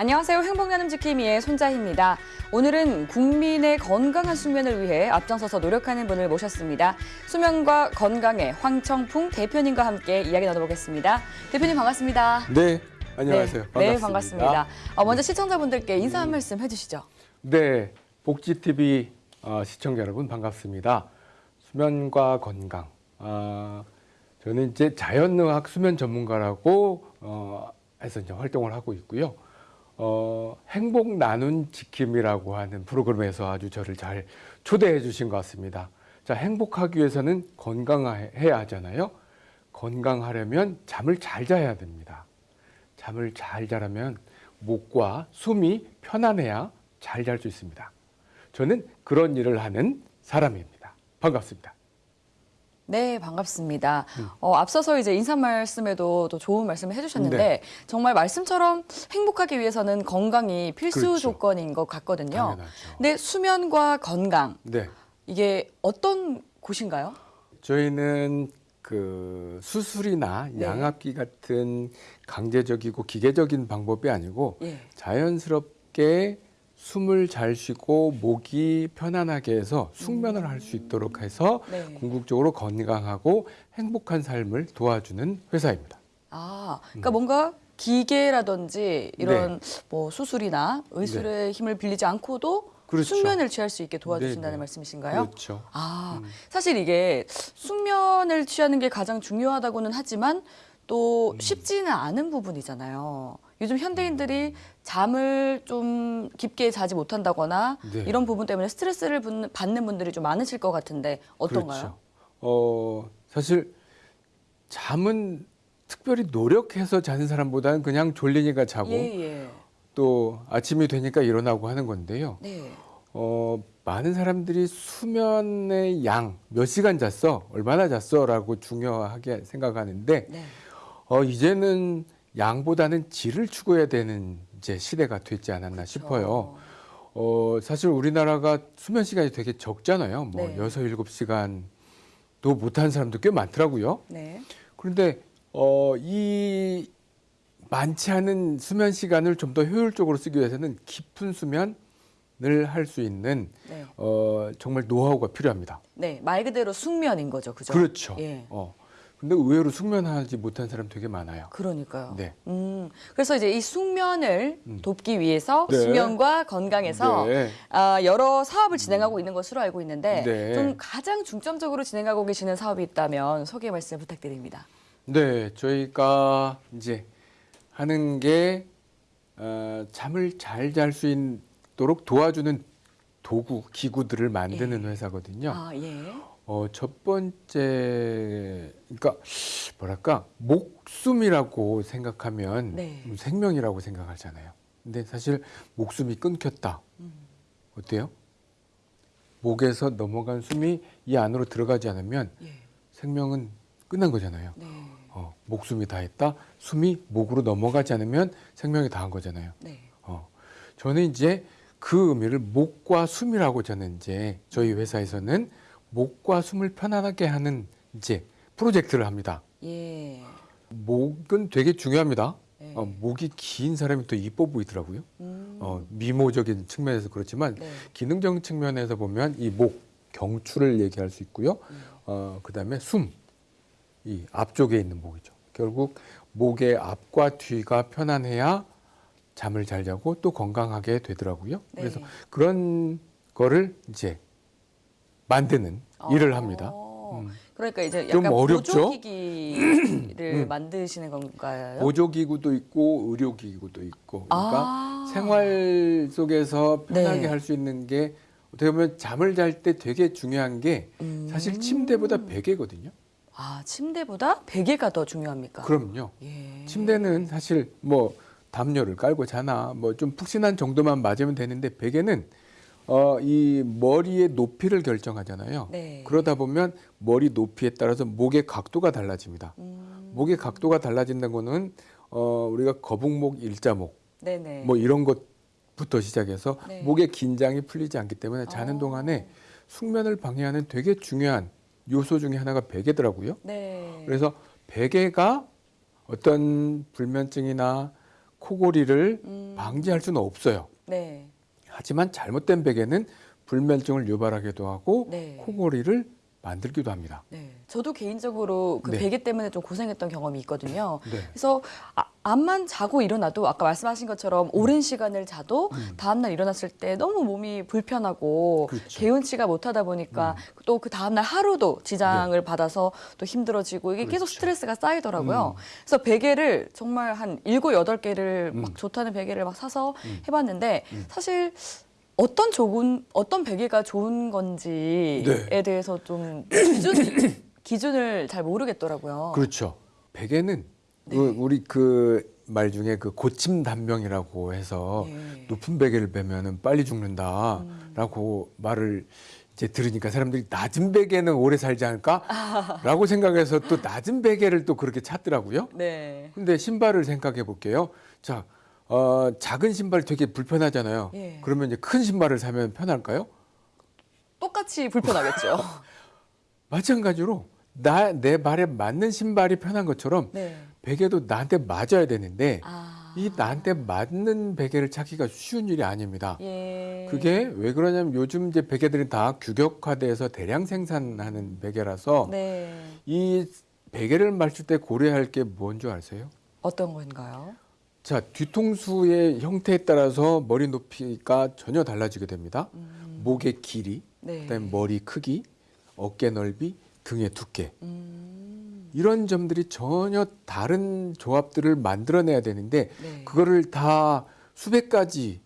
안녕하세요. 행복나눔 지킴이의 손자희입니다. 오늘은 국민의 건강한 수면을 위해 앞장서서 노력하는 분을 모셨습니다. 수면과 건강의 황청풍 대표님과 함께 이야기 나눠보겠습니다. 대표님 반갑습니다. 네, 안녕하세요. 네, 네, 반갑습니다. 어, 먼저 시청자분들께 인사 한 말씀 해주시죠. 네, 복지TV 어, 시청자 여러분 반갑습니다. 수면과 건강. 아, 저는 이제 자연의학 수면 전문가라고 어, 해서 이제 활동을 하고 있고요. 어, 행복 나눈 지킴이라고 하는 프로그램에서 아주 저를 잘 초대해 주신 것 같습니다. 자, 행복하기 위해서는 건강해야 하잖아요. 건강하려면 잠을 잘 자야 됩니다. 잠을 잘 자려면 목과 숨이 편안해야 잘 잘 수 있습니다. 저는 그런 일을 하는 사람입니다. 반갑습니다. 네, 반갑습니다. 음. 어, 앞서서 이제 인사 말씀에도 또 좋은 말씀을 해주셨는데 네. 정말 말씀처럼 행복하기 위해서는 건강이 필수 그렇죠. 조건인 것 같거든요. 당연하죠. 근데 수면과 건강 네, 이게 어떤 곳인가요? 저희는 그 수술이나 네. 양압기 같은 강제적이고 기계적인 방법이 아니고 예. 자연스럽게 숨을 잘 쉬고 목이 편안하게 해서 숙면을 할 수 있도록 해서 네. 궁극적으로 건강하고 행복한 삶을 도와주는 회사입니다. 아, 음. 그러니까 뭔가 기계라든지 이런 뭐 수술이나 의술의 힘을 빌리지 않고도 네. 그렇죠. 숙면을 취할 수 있게 도와주신다는 네, 네. 말씀이신가요? 그렇죠. 아, 사실 이게 숙면을 취하는 게 가장 중요하다고는 하지만 또 음. 쉽지는 않은 부분이잖아요. 요즘 현대인들이 잠을 좀 깊게 자지 못한다거나 네. 이런 부분 때문에 스트레스를 받는- 분들이 좀 많으실 것 같은데 어떤가요? 그렇죠. 어, 사실 잠은 특별히 노력해서 자는 사람보다는 그냥 졸리니까 자고 예, 예. 또 아침이 되니까 일어나고 하는 건데요. 네. 어, 많은 사람들이 수면의 양, 몇 시간 잤어? 얼마나 잤어? 라고 중요하게 생각하는데 네. 어, 이제는 양보다는 질을 추구해야 되는 이제 시대가 됐지 않았나 싶어요. 어, 사실 우리나라가 수면 시간이 되게 적잖아요. 뭐 네. 여섯 일곱 시간도 못하는 사람도 꽤 많더라고요. 네. 그런데 어, 이 많지 않은 수면 시간을 좀 더 효율적으로 쓰기 위해서는 깊은 수면을 할수 있는 네. 어, 정말 노하우가 필요합니다. 네, 말 그대로 숙면인 거죠, 그죠? 그렇죠. 예. 어. 근데 의외로 숙면하지 못한 사람 되게 많아요. 그러니까요. 네. 음, 그래서 이제 이 숙면을 음. 돕기 위해서 네. 수면과 건강에서 네. 아, 여러 사업을 진행하고 있는 것으로 알고 있는데 네. 좀 가장 중점적으로 진행하고 계시는 사업이 있다면 소개 말씀 부탁드립니다. 네, 저희가 이제 하는 게 어, 잠을 잘 잘 수 있도록 도와주는 도구, 기구들을 만드는 회사거든요. 아, 예. 어, 첫 번째, 그러니까 뭐랄까 목숨이라고 생각하면 네. 생명이라고 생각하잖아요. 근데 사실 목숨이 끊겼다. 음. 어때요? 목에서 넘어간 숨이 이 안으로 들어가지 않으면 예. 생명은 끝난 거잖아요. 네. 어, 목숨이 다했다. 숨이 목으로 넘어가지 않으면 생명이 다한 거잖아요. 네. 어, 저는 이제 그 의미를 목과 숨이라고 저는 이제 저희 회사에서는 목과 숨을 편안하게 하는 이제 프로젝트를 합니다. 예. 목은 되게 중요합니다. 네. 어, 목이 긴 사람이 더 이뻐 보이더라고요. 음. 어, 미모적인 측면에서 그렇지만 네. 기능적인 측면에서 보면 이 목 경추를 얘기할 수 있고요. 음. 어, 그 다음에 숨, 이 앞쪽에 있는 목이죠. 결국 목의 앞과 뒤가 편안해야 잠을 잘 자고 또 건강하게 되더라고요. 네. 그래서 그런 거를 이제 만드는 일을 합니다. 어, 음. 그러니까 이제 좀 약간 어렵죠? 보조기기를 만드시는 건가요? 보조기구도 있고 의료기구도 있고 그러니까 아. 생활 속에서 편하게 네. 할수 있는 게 어떻게 보면 잠을 잘 때 되게 중요한 게 음. 사실 침대보다 베개거든요. 아, 침대보다 베개가 더 중요합니까? 그럼요. 예. 침대는 사실 뭐 담요를 깔고 자나 뭐 좀 푹신한 정도만 맞으면 되는데 베개는 어 이 머리의 높이를 결정하잖아요. 네. 그러다 보면 머리 높이에 따라서 목의 각도가 달라집니다. 음. 목의 각도가 달라진다는 거는 어 우리가 거북목, 일자목 네네. 뭐 이런 것부터 시작해서 네. 목의 긴장이 풀리지 않기 때문에 자는 어. 동안에 숙면을 방해하는 되게 중요한 요소 중에 하나가 베개더라고요. 네. 그래서 베개가 어떤 불면증이나 코골이를 음. 방지할 수는 없어요. 네. 하지만 잘못된 베개는 불면증을 유발하기도 하고 네. 코골이를 만들기도 합니다. 네. 저도 개인적으로 그 네. 베개 때문에 좀 고생했던 경험이 있거든요. 네. 그래서 아, 암만 자고 일어나도 아까 말씀하신 것처럼 오랜 시간을 자도 음. 다음날 일어났을 때 너무 몸이 불편하고 그렇죠. 개운치가 못하다 보니까 또그 다음날 하루도 지장을 받아서 또 힘들어지고 이게 계속 네. 그렇죠. 스트레스가 쌓이더라고요. 음. 그래서 베개를 정말 한 일곱 여덟 개를 음. 막 좋다는 베개를 막 사서 음. 해봤는데 음. 사실 어떤 좋은 어떤 베개가 좋은 건지에 네. 대해서 좀 기준 기준을 잘 모르겠더라고요. 그렇죠. 베개는 네. 그 우리 그 말 중에 그 고침 단명이라고 해서 예. 높은 베개를 베면은 빨리 죽는다라고 말을 이제 들으니까 사람들이 낮은 베개는 오래 살지 않을까라고 생각해서 또 낮은 베개를 또 그렇게 찾더라고요. 네. 근데 신발을 생각해 볼게요. 자, 어, 작은 신발 되게 불편하잖아요. 예. 그러면 이제 큰 신발을 사면 편할까요? 똑같이 불편하겠죠. 마찬가지로 나 내 발에 맞는 신발이 편한 것처럼 네. 베개도 나한테 맞아야 되는데 아. 이 나한테 맞는 베개를 찾기가 쉬운 일이 아닙니다. 예. 그게 왜 그러냐면 요즘 이제 베개들이 다 규격화돼서 대량 생산하는 베개라서 네. 이 베개를 맞출 때 고려할 게 뭔 줄 아세요? 어떤 건가요? 자, 뒤통수의 형태에 따라서 머리 높이가 전혀 달라지게 됩니다. 음. 목의 길이, 네. 그다음에 머리 크기, 어깨 넓이, 등의 두께. 음. 이런 점들이 전혀 다른 조합들을 만들어내야 되는데 네. 그거를 다 수백 가지의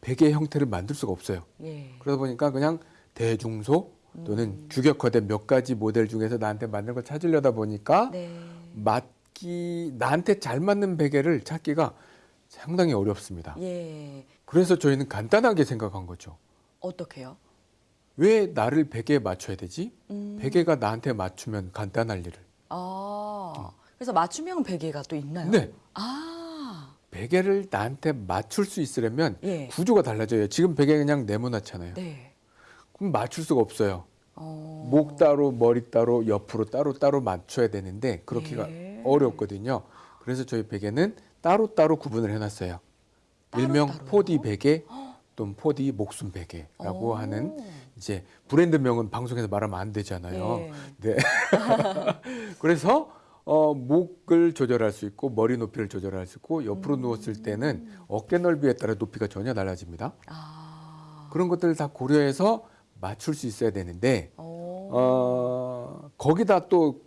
베개 형태를 만들 수가 없어요. 예. 그러다 보니까 그냥 대중소 또는 음. 규격화된 몇 가지 모델 중에서 나한테 맞는 걸 찾으려다 보니까 네. 맞 기 나한테 잘 맞는 베개를 찾기가 상당히 어렵습니다. 예. 그래서 저희는 간단하게 생각한 거죠. 어떻게요? 왜 나를 베개에 맞춰야 되지? 음. 베개가 나한테 맞추면 간단할 일을. 아. 그래서 맞춤형 베개가 또 있나요? 네. 아. 베개를 나한테 맞출 수 있으려면 예. 구조가 달라져요. 지금 베개 그냥 네모나잖아요. 네. 그럼 맞출 수가 없어요. 어. 목 따로 머리 따로 옆으로 따로 따로 맞춰야 되는데 그렇게가 예. 어렵거든요. 그래서 저희 베개는 따로 따로 구분을 해놨어요. 따로 일명 따로요? 4D 베개 또는 4D 목숨 베개라고 오. 하는 이제 브랜드명은 방송에서 말하면 안 되잖아요. 예. 네. 그래서 어, 목을 조절할 수 있고 머리 높이를 조절할 수 있고 옆으로 음. 누웠을 때는 어깨 넓이에 따라 높이가 전혀 달라집니다. 아. 그런 것들을 다 고려해서 맞출 수 있어야 되는데 어. 어, 거기다 또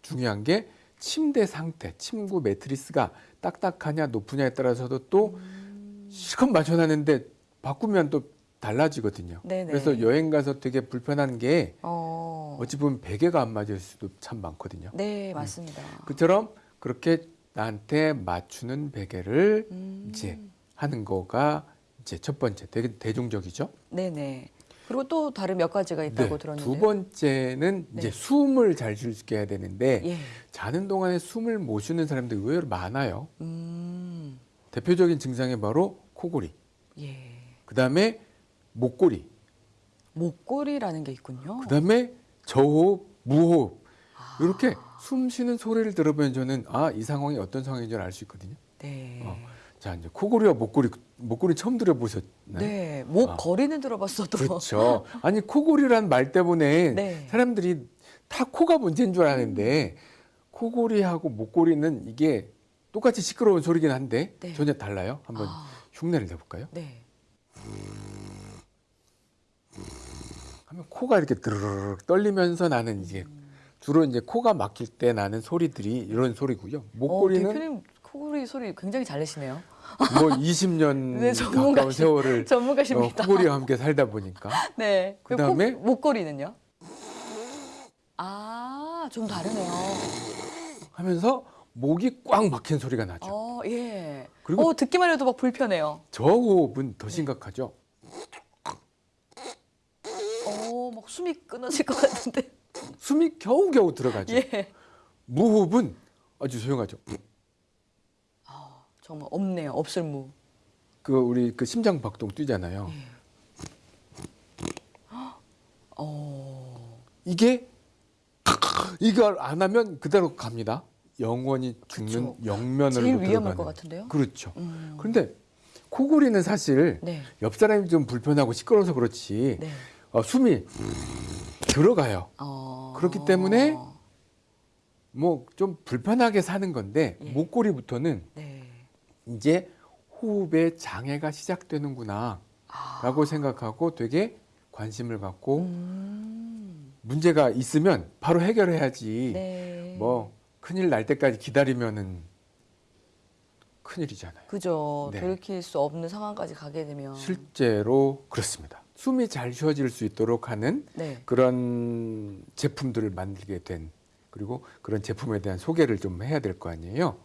중요한 게 침대 상태, 침구 매트리스가 딱딱하냐 높으냐에 따라서도 또 음. 실컷 맞춰놨는데 바꾸면 또 달라지거든요. 네네. 그래서 여행 가서 되게 불편한 게 어. 어찌 보면 베개가 안 맞을 수도 참 많거든요. 네, 맞습니다. 그처럼 그렇게 나한테 맞추는 베개를 음. 이제 하는 거가 이제 첫 번째 되게 대중적이죠. 네네. 그리고 또 다른 몇 가지가 있다고 들었는데. 네. 두 번째는 이제 네. 숨을 잘 쉴 수 있게 해야 되는데 예. 자는 동안에 숨을 못 쉬는 사람들이 의외로 많아요. 음. 대표적인 증상이 바로 코골이, 예. 그다음에 목골이, 목골이라는 게 있군요. 그다음에 저호흡, 무호흡 아. 이렇게 숨 쉬는 소리를 들어보면 저는 아 이 상황이 어떤 상황인 줄 알 수 있거든요. 네. 어. 자 이제 코골이와 목골이 목골이 처음 들어보셨나요? 네. 목 아. 거리는 들어봤어도. 그렇죠. 아니 코골이란 말 때문에 네. 사람들이 다 코가 문제인 줄 아는데 코골이하고 목골이는 이게 똑같이 시끄러운 소리긴 한데 네. 전혀 달라요. 한번 아. 흉내를 내볼까요? 네. 하면 코가 이렇게 드르륵 떨리면서 나는 이제 주로 이제 코가 막힐 때 나는 소리들이 이런 소리고요. 어, 목골이는 대표님 코골이 소리 굉장히 잘 내시네요. 뭐 20년 네, 가까운 세월을 어, 전문가십니다. 코골이와 함께 살다 보니까 네. 그리고 그다음에? 코- 목걸이는요? 아, 좀 다르네요. 하면서 목이 꽉 막힌 소리가 나죠. 어, 예. 그리고- 어, 듣기만 해도 막 불편해요. 저 호흡은 더 심각하죠. 어, 막 숨이 끊어질 것 같은데. 숨이 겨우겨우 들어가죠. 예. 무호흡은 아주 조용하죠. 아, 정말 없네요. 없을 무. 그 우리 그 심장 박동 뛰잖아요. 어. 이게 이걸 안 하면 그대로 갑니다. 영원히 죽는 그쵸. 영면으로 제일 위험할 들어가는. 것 같은데요. 그렇죠. 음. 그런데 코골이는 사실 네. 옆 사람이 좀 불편하고 시끄러워서 그렇지 네. 어, 숨이 들어가요. 어. 그렇기 때문에 뭐 좀 불편하게 사는 건데 예. 목골이부터는 네. 이제 호흡에 장애가 시작되는구나 아. 라고 생각하고 되게 관심을 갖고 음. 문제가 있으면 바로 해결해야지 네. 뭐 큰일 날 때까지 기다리면은 큰일이잖아요. 그죠. 네. 돌이킬 수 없는 상황까지 가게 되면. 실제로 그렇습니다. 숨이 잘 쉬어질 수 있도록 하는 네. 그런 제품들을 만들게 된 그리고 그런 제품에 대한 소개를 좀 해야 될 거 아니에요.